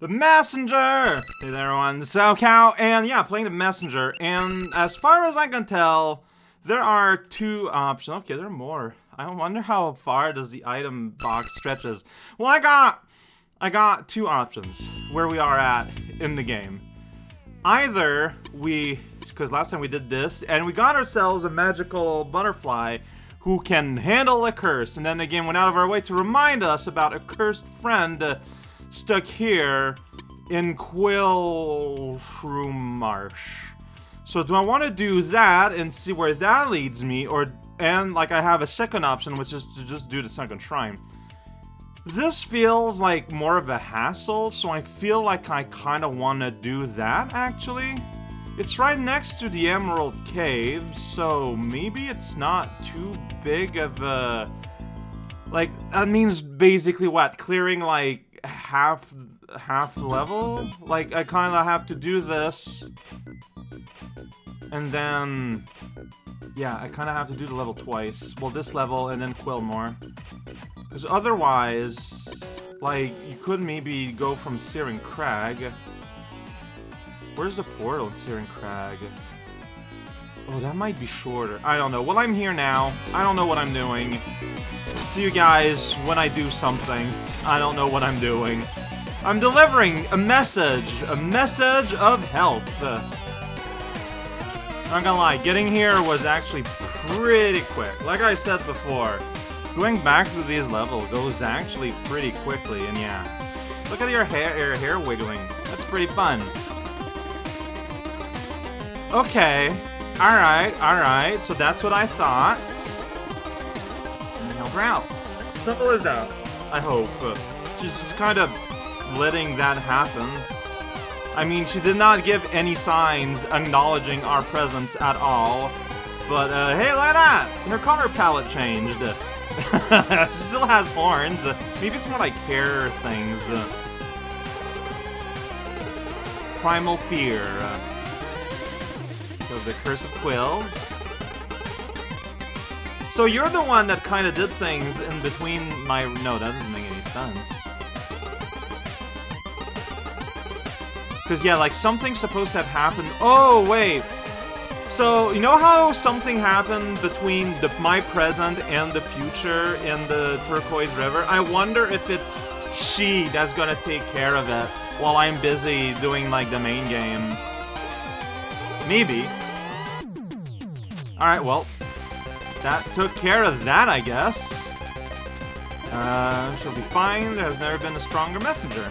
The Messenger! Hey there, everyone. raocow, and yeah, playing the Messenger. And as far as I can tell, there are two options. Okay, there are more. I wonder how far does the item box stretches. Well, I got, I got two options where we are at in the game. Either we, because last time we did this, and we got ourselves a magical butterfly who can handle a curse, and then again went out of our way to remind us about a cursed friend uh, stuck here in Quillshroom Marsh. So do I want to do that and see where that leads me, or and like I have a second option, which is to just do the second shrine. This feels like more of a hassle, so I feel like I kind of want to do that, actually. It's right next to the Emerald Cave, so maybe it's not too big of a... Like, that means basically what? Clearing, like, half half level? Like, I kind of have to do this. And then... Yeah, I kind of have to do the level twice. Well, this level and then Quillmore. Because otherwise, like, you could maybe go from Searing Crag. Where's the portal in Searing Crag? Oh, that might be shorter. I don't know. Well, I'm here now. I don't know what I'm doing. See you guys when I do something. I don't know what I'm doing. I'm delivering a message. A message of health. Not gonna lie, getting here was actually pretty quick. Like I said before, going back through these levels goes actually pretty quickly, and yeah. Look at your hair, your hair wiggling. That's pretty fun. Okay. Alright, alright. So that's what I thought. Her out. Simple as that. I hope. Uh, she's just kind of letting that happen. I mean, she did not give any signs acknowledging our presence at all. But, uh, hey, look at that! Her color palette changed. she still has horns. Uh, maybe it's more like hair things. Uh. Primal Fear. So the Curse of Quills. So you're the one that kind of did things in between my... No, that doesn't make any sense. Because, yeah, like, something's supposed to have happened... Oh, wait! So, you know how something happened between the, my present and the future in the Turquoise River? I wonder if it's she that's gonna take care of it while I'm busy doing, like, the main game. Maybe. Alright, well. That took care of that, I guess. Uh, she'll be fine. There has never been a stronger messenger.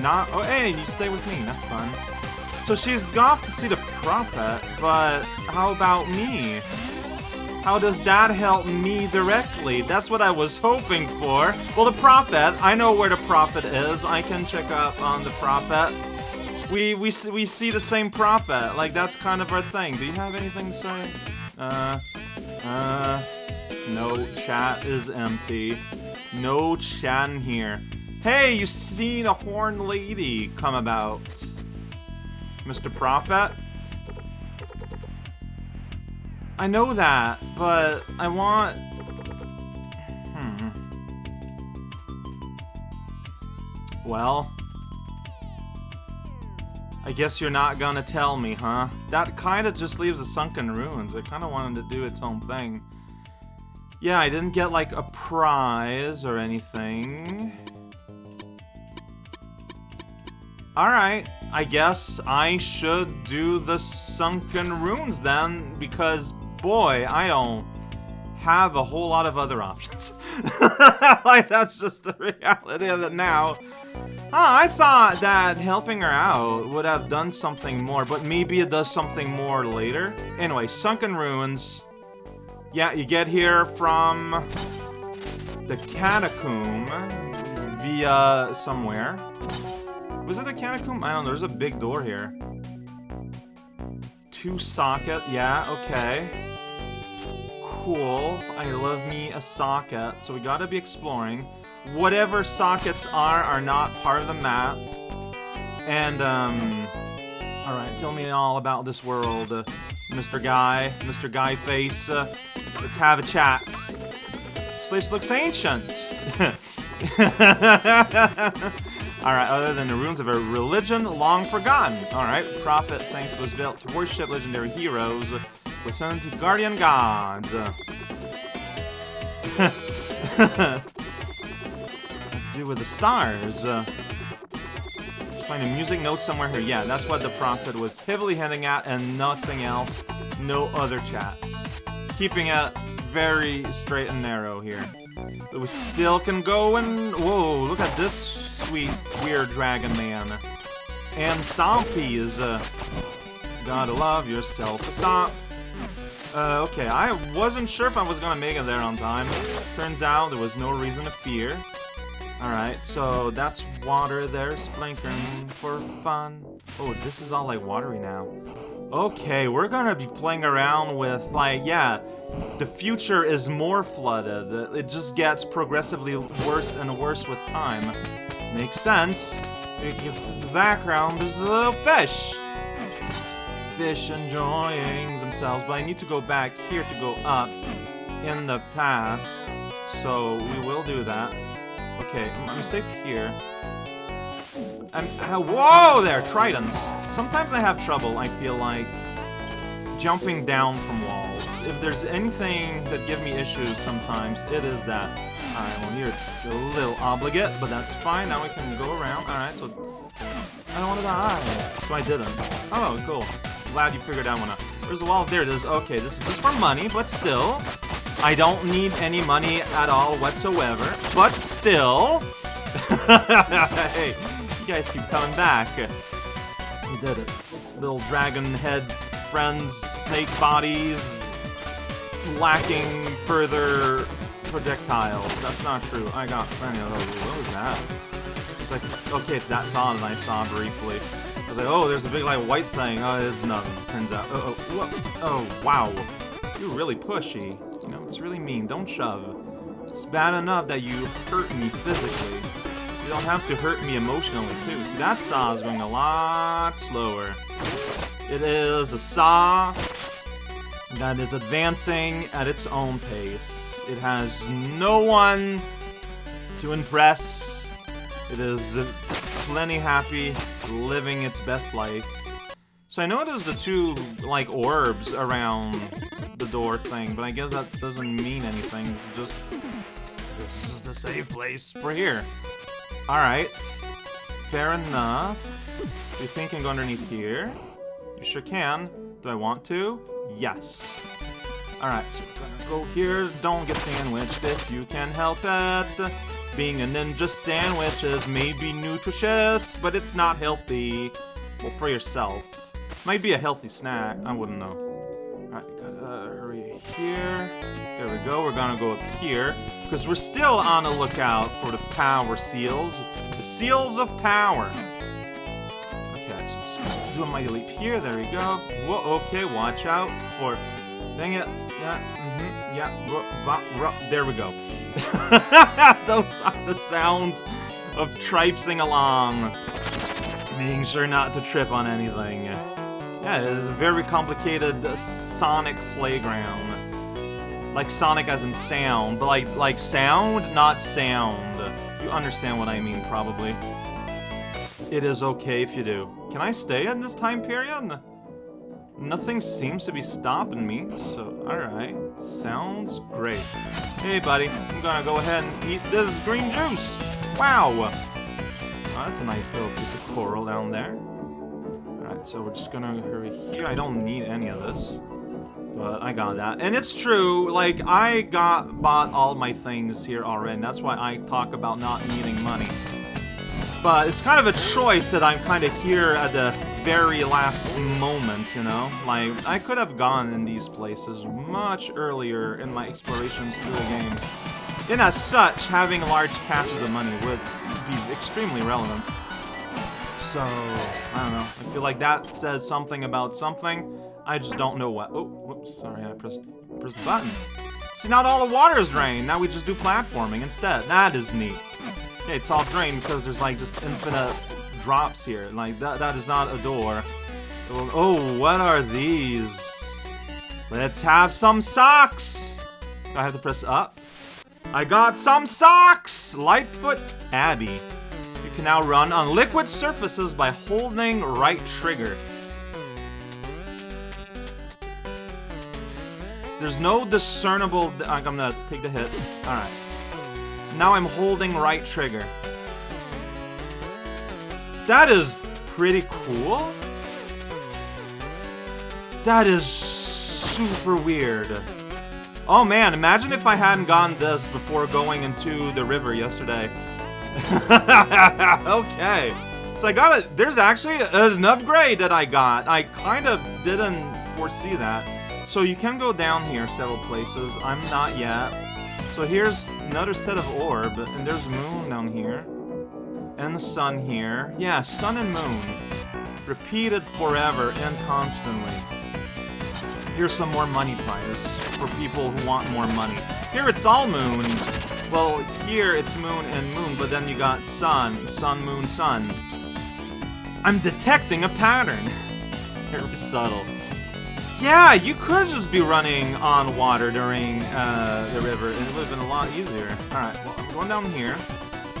Not- oh, hey, you stay with me. That's fun. So she's off to see the Prophet, but how about me? How does that help me directly? That's what I was hoping for. Well, the Prophet, I know where the Prophet is. I can check up on the Prophet. We, we, we see the same Prophet. Like, that's kind of our thing. Do you have anything to say? Uh, uh, no, chat is empty. No chat in here. Hey, you seen a horned lady come about? Mr. Prophet? I know that, but I want... Hmm. Well... I guess you're not gonna tell me, huh? That kinda just leaves the Sunken Ruins. It kinda wanted to do its own thing. Yeah, I didn't get, like, a prize or anything. Alright, I guess I should do the Sunken Ruins then, because, boy, I don't have a whole lot of other options. like, that's just the reality of it now. Oh, I thought that helping her out would have done something more, but maybe it does something more later. Anyway, Sunken Ruins. Yeah, you get here from the Catacomb via somewhere. Was it the Catacomb? I don't know, there's a big door here. Two socket, yeah, okay. Cool, I love me a socket, so we gotta be exploring. Whatever sockets are, are not part of the map. And, um... Alright, tell me all about this world, uh, Mr. Guy, Mr. Guy Face. Uh, let's have a chat. This place looks ancient. Alright, other than the ruins of a religion long forgotten. Alright, prophet thanks was built to worship legendary heroes, was sent to guardian gods. do with the stars. Uh, find a music note somewhere here. Yeah, that's what the prophet was heavily hinting at and nothing else. No other chats. Keeping it very straight and narrow here. But we still can go and... Whoa, look at this sweet, weird dragon man. And Stompy is... Uh, gotta love yourself a. Uh, okay, I wasn't sure if I was gonna make it there on time. Turns out there was no reason to fear. Alright, so that's water there, splankering for fun. Oh, this is all like watery now. Okay, we're gonna be playing around with, like, yeah, the future is more flooded. It just gets progressively worse and worse with time. Makes sense, because the background is a little fish. Fish enjoying themselves, but I need to go back here to go up in the past, so we will do that. Okay, I'm, I'm safe here. I'm, uh, whoa there, tridents. Sometimes I have trouble, I feel like, jumping down from walls. If there's anything that gives me issues sometimes, it is that. Alright, well here it's a little obligate, but that's fine. Now we can go around. Alright, so... I don't want to die. So I didn't. Oh, cool. Glad you figured that one out. There's a wall. There it is. Okay, this is just for money, but still. I don't need any money at all whatsoever. But still... hey, you guys keep coming back. You did it. Little dragon head friends, snake bodies, lacking further projectiles. That's not true. I got plenty of those. What was that? It's like, okay, it's that song that I saw briefly. I was like, oh, there's a big, like, white thing. Oh, it's nothing, turns out. Oh, oh, oh, wow. You're really pushy. It's really mean. Don't shove. It's bad enough that you hurt me physically. You don't have to hurt me emotionally, too. See, that saw is going a lot slower. It is a saw that is advancing at its own pace. It has no one to impress. It is plenty happy, living its best life. So I noticed the two, like, orbs around the door thing, but I guess that doesn't mean anything. It's just... This is just a safe place for here. Alright. Fair enough. You think I can go underneath here? You sure can. Do I want to? Yes. Alright, so we're gonna go here. Don't get sandwiched if you can help it. Being a ninja sandwich is maybe nutritious, but it's not healthy. Well, for yourself. Might be a healthy snack. I wouldn't know. Alright, gotta hurry here. There we go. We're gonna go up here. Because we're still on the lookout for the power seals. The seals of power Okay. do a mighty leap here. There we go. Whoa, okay, watch out. Or, dang it. Yeah, mm-hmm, yeah. there we go. Those are the sounds of tripsing along. Making sure not to trip on anything. Yeah, it is a very complicated Sonic playground. Like Sonic as in sound, but like like sound, not sound. You understand what I mean, probably. It is okay if you do. Can I stay in this time period? Nothing seems to be stopping me, so alright. Sounds great. Hey, buddy, I'm gonna go ahead and eat this green juice. Wow! Oh, that's a nice little piece of coral down there. Alright, so we're just gonna hurry here. I don't need any of this. But I got that. And it's true, like, I got bought all my things here already. That's why I talk about not needing money. But it's kind of a choice that I'm kind of here at the very last moment, you know? Like, I could have gone in these places much earlier in my explorations through the game. And as such, having large caches of money would be extremely relevant. So, I don't know. I feel like that says something about something. I just don't know what. Oh, whoops, sorry, I pressed, pressed the button. See, not all the water is drained. Now we just do platforming instead. That is neat. Okay, it's all drained because there's like just infinite drops here. Like that that is not a door. Oh, what are these? Let's have some socks! I have to press up. I got some socks! Lightfoot Tabi. Can now run on liquid surfaces by holding right trigger. There's no discernible... I'm gonna take the hit. Alright. Now I'm holding right trigger. That is pretty cool. That is super weird. Oh man, imagine if I hadn't gotten this before going into the river yesterday. okay. So I got it. There's actually an upgrade that I got. I kind of didn't foresee that. So you can go down here several places. I'm not yet. So here's another set of orb, and there's moon down here. And the sun here. Yeah, sun and moon. Repeated forever and constantly. Here's some more money prize for people who want more money. Here it's all moon. Well, here it's moon and moon, but then you got sun, sun, moon, sun. I'm detecting a pattern. It's very subtle. Yeah, you could just be running on water during uh, the river, and it would have been a lot easier. Alright, well, I'm going down here,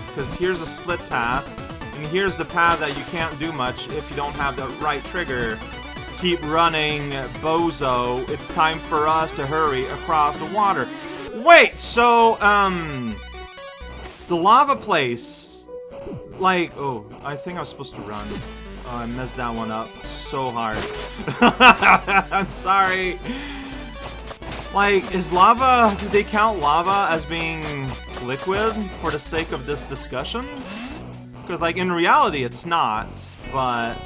because here's a split path, and here's the path that you can't do much if you don't have the right trigger. Keep running, bozo. It's time for us to hurry across the water. Wait, so, um... The lava place... Like, oh, I think I was supposed to run. Oh, I messed that one up so hard. I'm sorry. Like, is lava... Do they count lava as being liquid for the sake of this discussion? Because, like, in reality, it's not. But...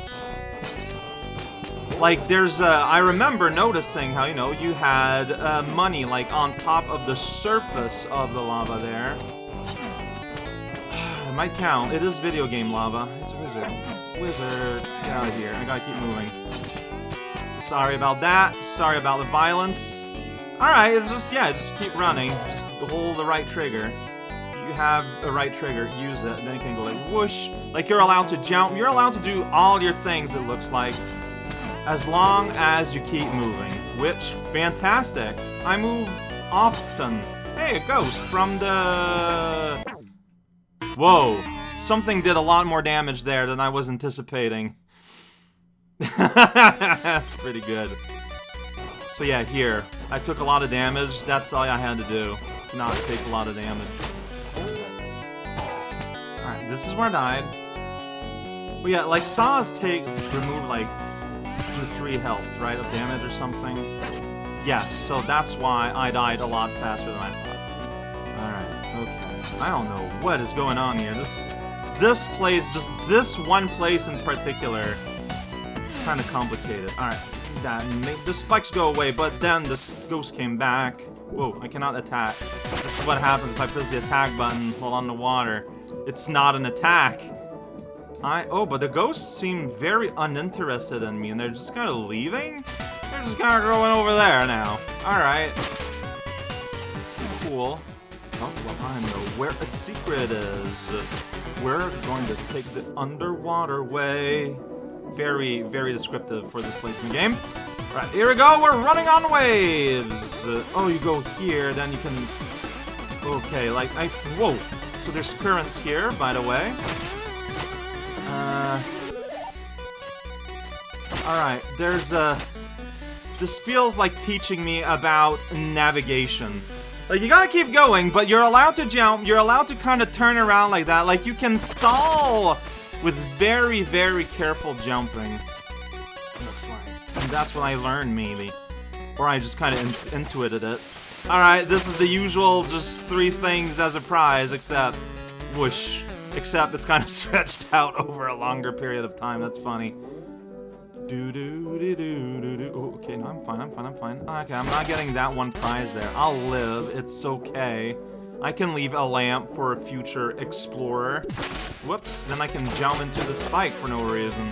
Like, there's, uh, I remember noticing how, you know, you had uh, money, like, on top of the surface of the lava there. it might count. It is video game lava. It's a wizard. Wizard, get out of here. I gotta keep moving. Sorry about that. Sorry about the violence. Alright, it's just, yeah, just keep running. Just hold the right trigger. You have the right trigger, use it, and then you can go like whoosh. Like you're allowed to jump. You're allowed to do all your things, it looks like. As long as you keep moving. Which, fantastic. I move often. Hey, a ghost from the... Whoa. Something did a lot more damage there than I was anticipating. That's pretty good. So yeah, here. I took a lot of damage. That's all I had to do. Not take a lot of damage. Alright, this is where I died. But yeah, like saws take remove like to three health, right, of damage or something. Yes, so that's why I died a lot faster than I thought. Alright, okay. I don't know what is going on here. This this place, just this one place in particular, kind of complicated. Alright, that the spikes go away, but then this ghost came back. Whoa, I cannot attack. This is what happens if I press the attack button while on the water. It's not an attack. I oh, but the ghosts seem very uninterested in me, and they're just kind of leaving? They're just kind of going over there now. Alright. Cool. Oh, well, I know where a secret is. We're going to take the underwater way. Very, very descriptive for this place in the game. Right, here we go, we're running on waves! Oh, you go here, then you can... Okay, like, I... Whoa! So there's currents here, by the way. Uh... Alright, there's a... Uh, this feels like teaching me about navigation. Like, you gotta keep going, but you're allowed to jump, you're allowed to kind of turn around like that. Like, you can stall with very, very careful jumping. Looks like. And that's what I learned, maybe. Or I just kind of in intuited it. Alright, this is the usual, just three things as a prize, except... Whoosh. Except it's kind of stretched out over a longer period of time, that's funny. Do do do do do do. Oh, okay, no, I'm fine, I'm fine, I'm fine. Okay, I'm not getting that one prize there. I'll live, it's okay. I can leave a lamp for a future explorer. Whoops, then I can jump into the spike for no reason.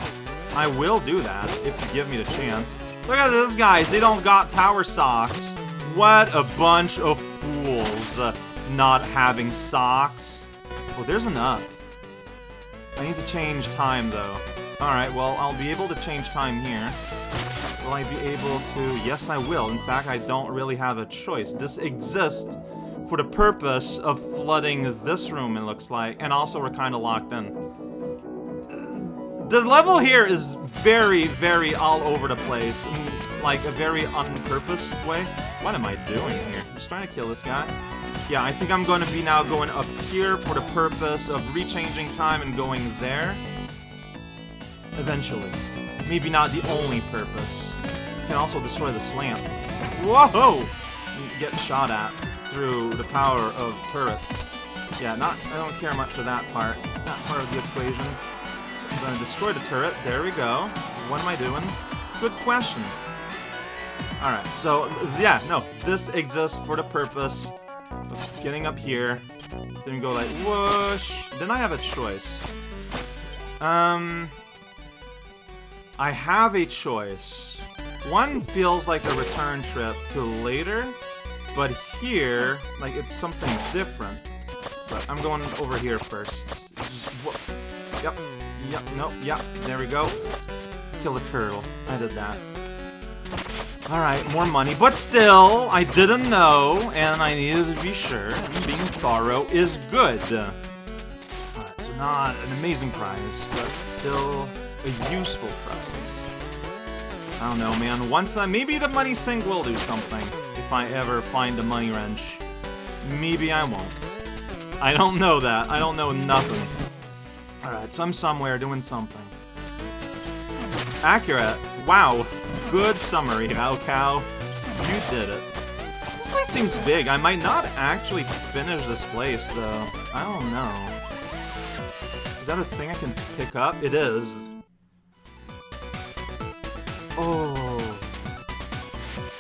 I will do that, if you give me the chance. Look at this, guys, they don't got power socks. What a bunch of fools uh, not having socks. Oh, there's enough. I need to change time, though. Alright, well, I'll be able to change time here. Will I be able to? Yes, I will. In fact, I don't really have a choice. This exists for the purpose of flooding this room, it looks like. And also, we're kind of locked in. The level here is very, very all over the place. In, like, a very on-purpose way. What am I doing here? I'm Just trying to kill this guy. Yeah, I think I'm going to be now going up here for the purpose of rechanging time and going there. Eventually. Maybe not the only purpose. can also destroy the slant. Whoa! Get shot at through the power of turrets. Yeah, not. I don't care much for that part. That part of the equation. So I'm gonna destroy the turret. There we go. What am I doing? Good question. Alright, so, yeah, no. This exists for the purpose getting up here. Then go like, whoosh. Then I have a choice. Um... I have a choice. One feels like a return trip to later, but here, like, it's something different. But I'm going over here first. Just, yep, yep, nope, yep, there we go. Kill a turtle. I did that. Alright, more money, but still, I didn't know, and I needed to be sure, and being thorough is good. So not an amazing prize, but still a useful prize. I don't know, man. Once I... Maybe the money sink will do something. If I ever find a money wrench. Maybe I won't. I don't know that. I don't know nothing. Alright, so I'm somewhere doing something. Accurate. Wow. Good summary, raocow. You did it. This place seems big. I might not actually finish this place, though. I don't know. Is that a thing I can pick up? It is. Oh.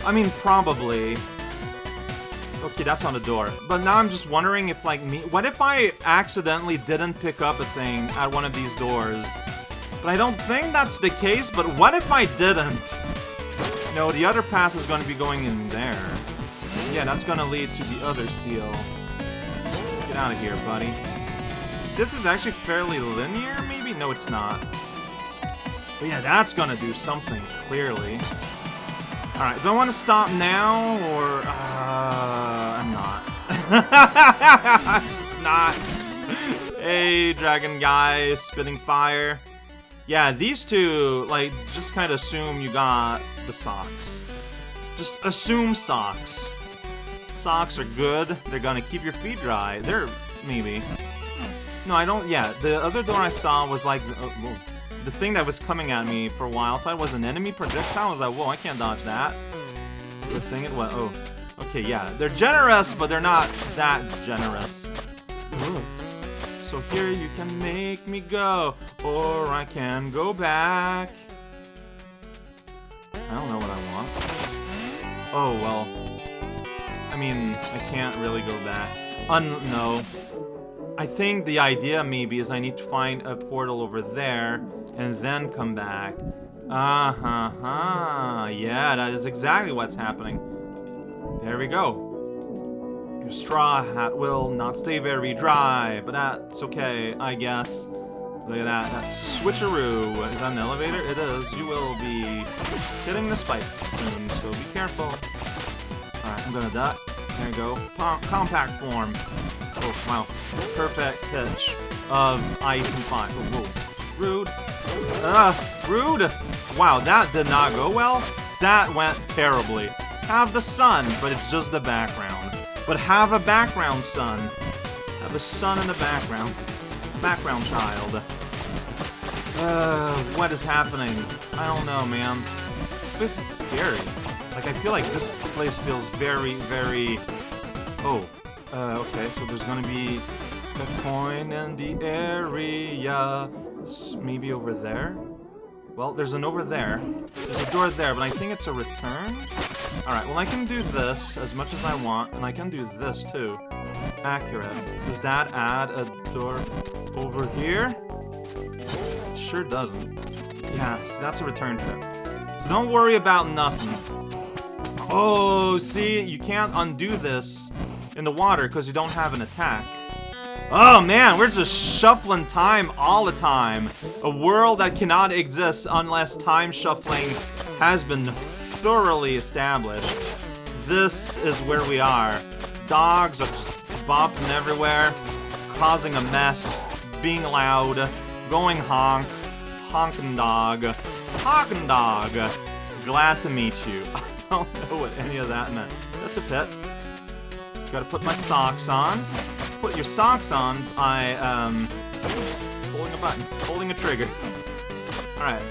I mean, probably. Okay, that's on the door. But now I'm just wondering if, like, me... What if I accidentally didn't pick up a thing at one of these doors? But I don't think that's the case, but what if I didn't? No, the other path is going to be going in there. Yeah, that's going to lead to the other seal. Get out of here, buddy. This is actually fairly linear, maybe? No, it's not. But yeah, that's gonna do something, clearly. Alright, do I want to stop now, or... Uh, I'm not. I'm just not. Hey, dragon guy, spitting fire. Yeah, these two, like, just kind of assume you got the socks. Just assume socks. Socks are good. They're gonna keep your feet dry. They're... maybe. No, I don't... Yeah, the other door I saw was like... Uh, the thing that was coming at me for a while. I thought it was an enemy projectile. I was like, whoa, I can't dodge that. The thing it was. Oh. Okay, yeah. They're generous, but they're not that generous. Ooh. So here you can make me go, or I can go back. I don't know what I want. Oh, well. I mean, I can't really go back. Un- no. I think the idea maybe is I need to find a portal over there and then come back. Uh-huh, huh. Yeah, that is exactly what's happening. There we go. Your straw hat will not stay very dry, but that's okay, I guess. Look at that, that switcheroo. Is that an elevator? It is. You will be hitting the spikes soon, so be careful. Alright, I'm gonna duck. There you go. compact form. Oh, wow. Perfect pitch of ice and fire. Oh, whoa. Rude. Ah, rude. Wow, that did not go well. That went terribly. Have the sun, but it's just the background. But have a background son. Have a son in the background. Background child. Uh, what is happening? I don't know, man. This place is scary. Like, I feel like this place feels very, very... Oh, uh, okay, so there's gonna be a coin in the area. maybe over there? Well, there's an over there. There's a door there, but I think it's a return? Alright, well I can do this as much as I want, and I can do this too. Accurate. Does that add a door over here? Sure doesn't. Yeah, so that's a return trip. So don't worry about nothing. Oh, see? You can't undo this in the water because you don't have an attack. Oh man, we're just shuffling time all the time. A world that cannot exist unless time shuffling has been thoroughly established. This is where we are. Dogs are just bopping everywhere, causing a mess, being loud, going honk, honking Dog. Honkin' Dog. Glad to meet you. I don't know what any of that meant. That's a pet. Gotta put my socks on. Put your socks on by, um, holding a button, holding a trigger. Alright,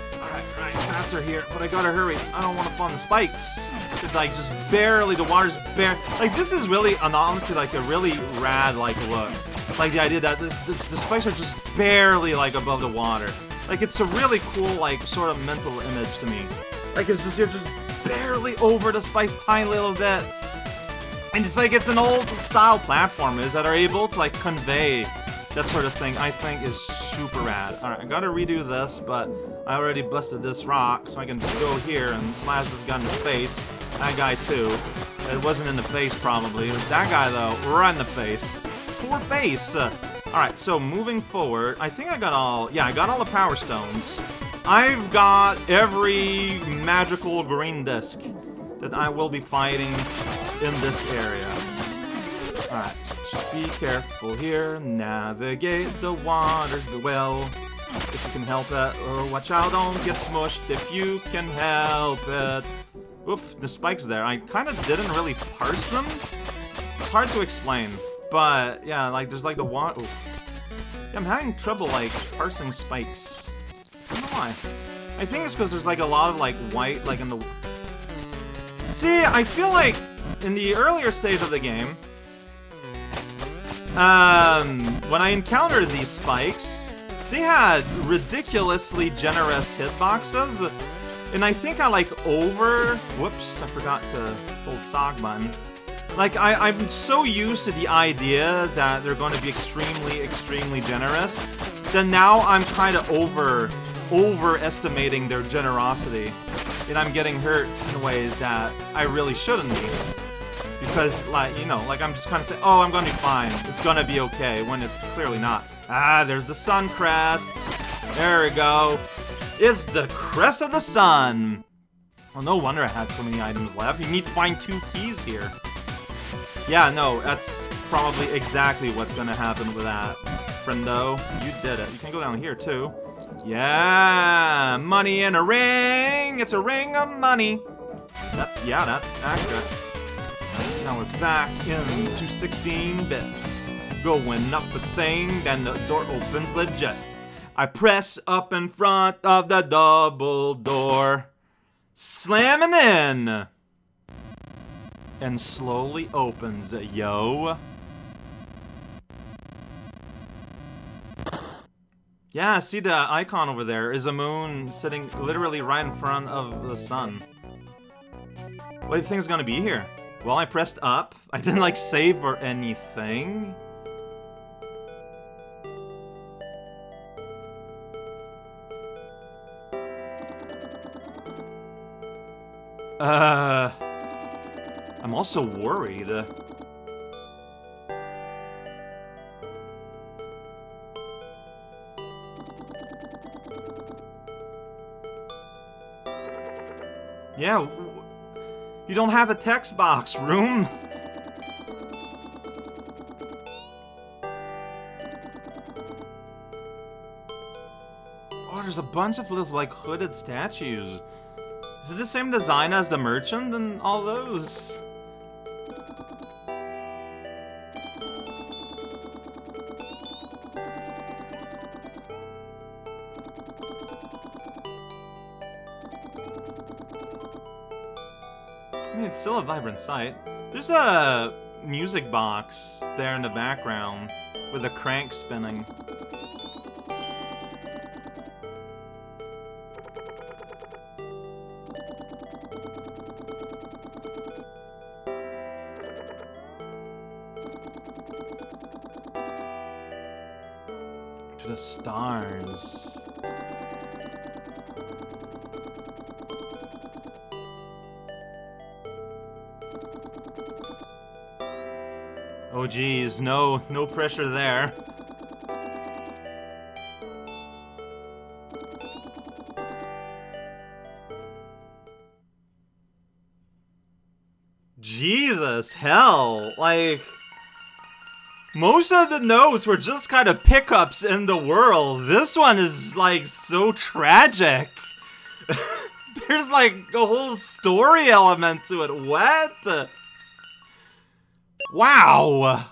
are here, but I gotta hurry. I don't want to fall the spikes. It's like just barely, the water's bare. Like this is really, and honestly, like a really rad like look. Like the idea that this, this, the spikes are just barely like above the water. Like it's a really cool like sort of mental image to me. Like it's just you're just barely over the spikes tiny little bit. And it's like it's an old style platformers that are able to like convey that sort of thing I think is super rad. Alright, I gotta redo this, but I already busted this rock, so I can go here and slash this guy in the face. That guy too. It wasn't in the face probably. That guy though, right in the face. Poor face! Alright, so moving forward, I think I got all, yeah, I got all the power stones. I've got every magical green disc that I will be fighting in this area. Alright, so just be careful here. Navigate the waters well. If you can help it. Or watch out, don't get smushed if you can help it. Oof, the spikes there. I kind of didn't really parse them. It's hard to explain. But, yeah, like, there's like the water... Yeah, I'm having trouble, like, parsing spikes. I don't know why. I think it's because there's, like, a lot of, like, white, like, in the... See, I feel like in the earlier stage of the game, um, when I encountered these spikes, they had ridiculously generous hitboxes, and I think I like over... Whoops, I forgot to hold sock button. Like, I, I'm so used to the idea that they're going to be extremely, extremely generous, that now I'm kind of over, overestimating their generosity, and I'm getting hurt in ways that I really shouldn't be. Because, like, you know, like I'm just kind of saying, oh, I'm gonna be fine. It's gonna be okay, when it's clearly not. Ah, there's the sun crest. There we go. It's the crest of the sun. Well, no wonder I had so many items left. You need to find two keys here. Yeah, no, that's probably exactly what's gonna happen with that. Friendo, you did it. You can go down here, too. Yeah, money in a ring. It's a ring of money. That's, yeah, that's accurate. Now we're back into 16 bits. Going up a thing, then the door opens legit. I press up in front of the double door, slamming in, and slowly opens, yo. Yeah, see the icon over there is a moon sitting literally right in front of the sun. What do you think is gonna be here? Well, I pressed up. I didn't, like, save or anything. Uh... I'm also worried. Yeah, you don't have a text box, room. Oh, there's a bunch of little, like, hooded statues. Is it the same design as the merchant and all those? A vibrant sight. There's a music box there in the background with a crank spinning. To the stars. Oh geez, no, no pressure there. Jesus, hell, like... Most of the notes were just kind of pickups in the world. This one is like so tragic. There's like a whole story element to it. What? Wow.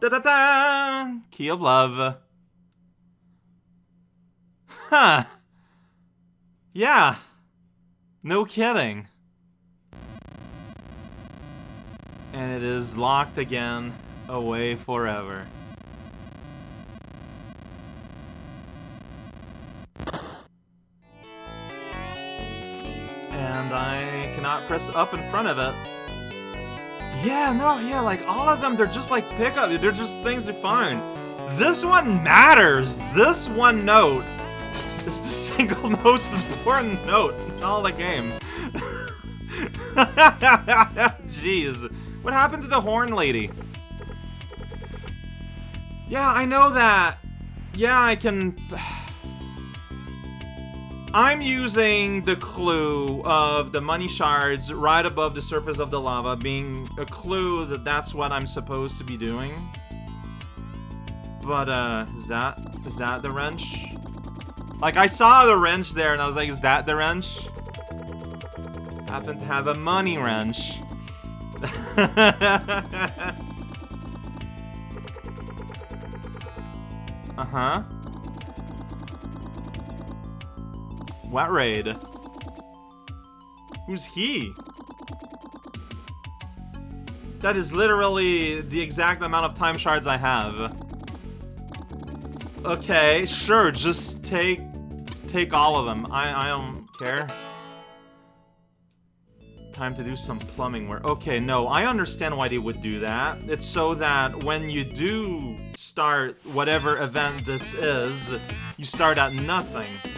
Da da da. Key of love. Huh. Yeah. No kidding. And it is locked again, away forever. And I cannot press up in front of it. Yeah, no, yeah, like all of them, they're just like pickup. They're just things you find. This one matters. This one note is the single most important note in all the game. Jeez. What happened to the horn lady? Yeah, I know that. Yeah, I can... I'm using the clue of the money shards right above the surface of the lava being a clue that that's what I'm supposed to be doing. But, uh, is that, is that the wrench? Like, I saw the wrench there and I was like, is that the wrench? Happen to have a money wrench. uh-huh. What raid? Who's he? That is literally the exact amount of time shards I have. Okay, sure, just take just take all of them. I, I don't care. Time to do some plumbing work. Okay, no, I understand why they would do that. It's so that when you do start whatever event this is, you start at nothing.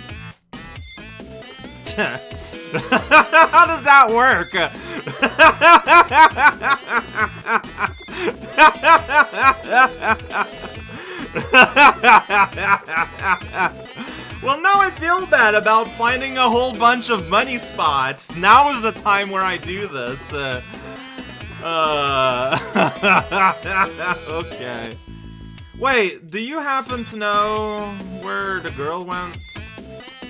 How does that work? well, now I feel bad about finding a whole bunch of money spots. Now is the time where I do this. Uh, uh, okay. Wait, do you happen to know where the girl went?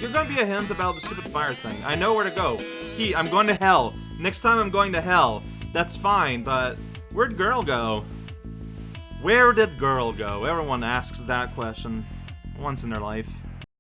You're gonna be a hint about the stupid fire thing. I know where to go. He, I'm going to hell. Next time I'm going to hell. That's fine, but where'd girl go? Where did girl go? Everyone asks that question once in their life.